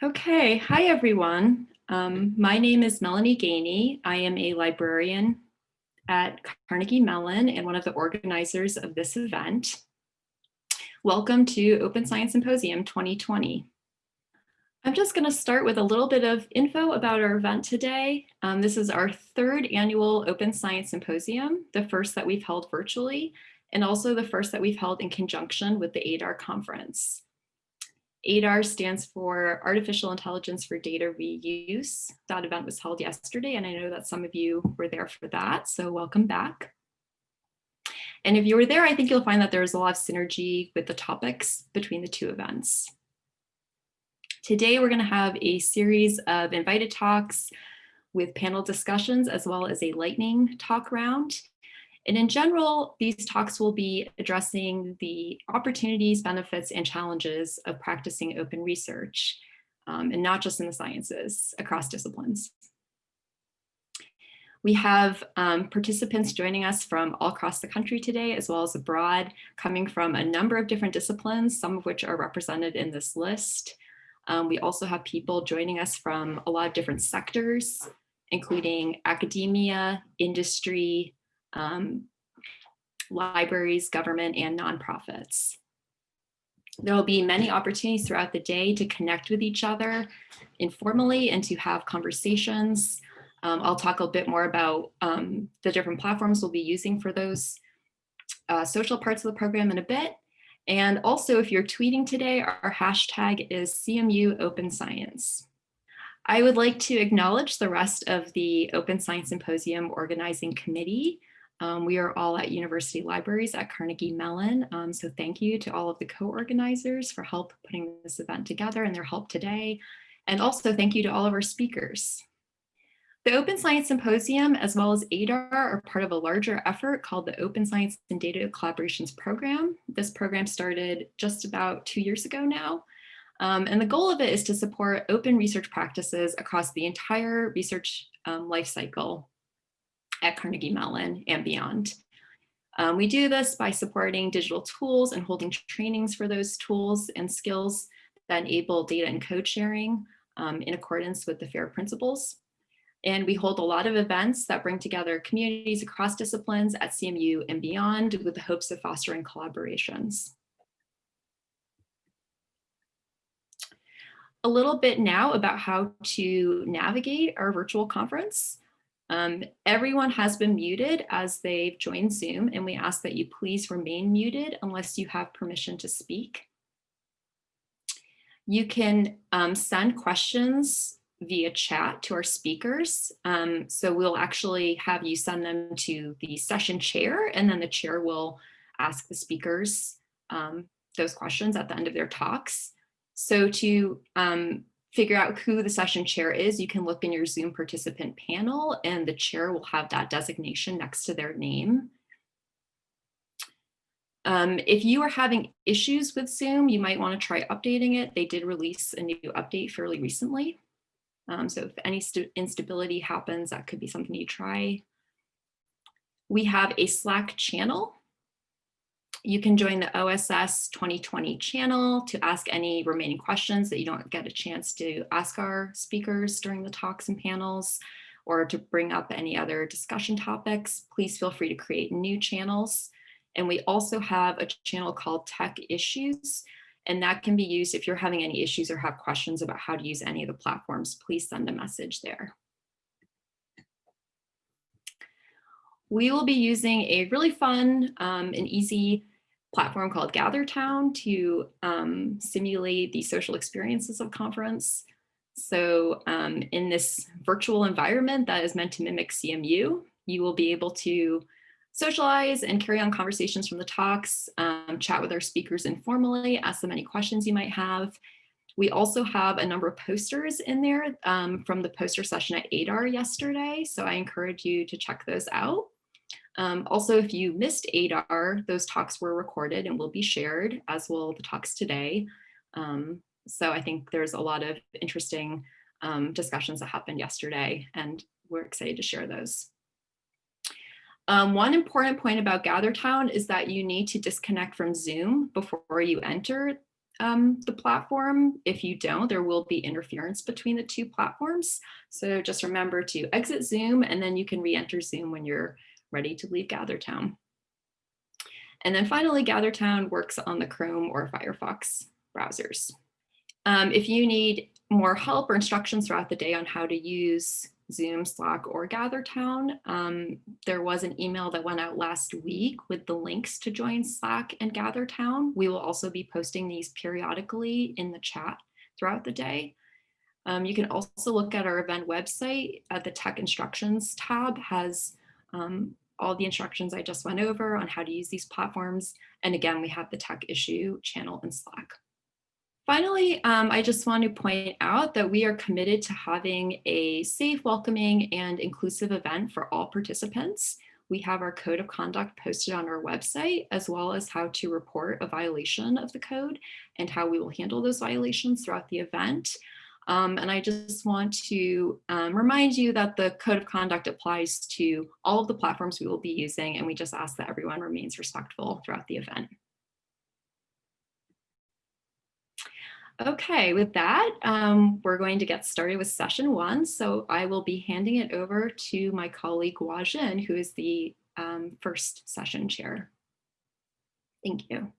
Okay, hi everyone. Um, my name is Melanie Gainey. I am a librarian at Carnegie Mellon and one of the organizers of this event. Welcome to Open Science Symposium 2020. I'm just going to start with a little bit of info about our event today. Um, this is our third annual Open Science Symposium, the first that we've held virtually, and also the first that we've held in conjunction with the AIDR conference. AIDR stands for Artificial Intelligence for Data Reuse. That event was held yesterday, and I know that some of you were there for that, so welcome back. And if you were there, I think you'll find that there's a lot of synergy with the topics between the two events. Today, we're going to have a series of invited talks with panel discussions, as well as a lightning talk round. And in general, these talks will be addressing the opportunities, benefits, and challenges of practicing open research, um, and not just in the sciences, across disciplines. We have um, participants joining us from all across the country today, as well as abroad, coming from a number of different disciplines, some of which are represented in this list. Um, we also have people joining us from a lot of different sectors, including academia, industry, um, libraries, government, and nonprofits. There will be many opportunities throughout the day to connect with each other informally and to have conversations. Um, I'll talk a bit more about um, the different platforms we'll be using for those uh, social parts of the program in a bit. And also, if you're tweeting today, our hashtag is CMU Open Science. I would like to acknowledge the rest of the Open Science Symposium organizing committee um, we are all at university libraries at Carnegie Mellon. Um, so thank you to all of the co-organizers for help putting this event together and their help today. And also thank you to all of our speakers. The Open Science Symposium, as well as AIDR, are part of a larger effort called the Open Science and Data Collaborations Program. This program started just about two years ago now. Um, and the goal of it is to support open research practices across the entire research um, life cycle at Carnegie Mellon and beyond. Um, we do this by supporting digital tools and holding trainings for those tools and skills that enable data and code sharing um, in accordance with the FAIR principles. And we hold a lot of events that bring together communities across disciplines at CMU and beyond with the hopes of fostering collaborations. A little bit now about how to navigate our virtual conference. Um, everyone has been muted as they've joined Zoom, and we ask that you please remain muted unless you have permission to speak. You can um, send questions via chat to our speakers. Um, so we'll actually have you send them to the session chair, and then the chair will ask the speakers um, those questions at the end of their talks. So to um, figure out who the session chair is, you can look in your Zoom participant panel and the chair will have that designation next to their name. Um, if you are having issues with Zoom, you might want to try updating it. They did release a new update fairly recently. Um, so if any instability happens, that could be something you try. We have a Slack channel you can join the OSS 2020 channel to ask any remaining questions that you don't get a chance to ask our speakers during the talks and panels or to bring up any other discussion topics. Please feel free to create new channels. And we also have a channel called Tech Issues, and that can be used if you're having any issues or have questions about how to use any of the platforms, please send a message there. We will be using a really fun um, and easy platform called GatherTown to um, simulate the social experiences of conference. So um, in this virtual environment that is meant to mimic CMU, you will be able to socialize and carry on conversations from the talks, um, chat with our speakers informally, ask them any questions you might have. We also have a number of posters in there um, from the poster session at AIDR yesterday, so I encourage you to check those out. Um, also, if you missed AIDR, those talks were recorded and will be shared, as will the talks today. Um, so I think there's a lot of interesting um, discussions that happened yesterday, and we're excited to share those. Um, one important point about GatherTown is that you need to disconnect from Zoom before you enter um, the platform. If you don't, there will be interference between the two platforms. So just remember to exit Zoom and then you can re-enter Zoom when you're ready to leave GatherTown. And then finally, GatherTown works on the Chrome or Firefox browsers. Um, if you need more help or instructions throughout the day on how to use Zoom, Slack, or GatherTown. Um, there was an email that went out last week with the links to join Slack and GatherTown. We will also be posting these periodically in the chat throughout the day. Um, you can also look at our event website at the tech instructions tab has um, all the instructions I just went over on how to use these platforms. And again, we have the tech issue channel in Slack. Finally, um, I just want to point out that we are committed to having a safe, welcoming, and inclusive event for all participants. We have our code of conduct posted on our website, as well as how to report a violation of the code and how we will handle those violations throughout the event. Um, and I just want to um, remind you that the code of conduct applies to all of the platforms we will be using, and we just ask that everyone remains respectful throughout the event. Okay, with that, um, we're going to get started with session one. So I will be handing it over to my colleague Huajin, who is the um, first session chair. Thank you.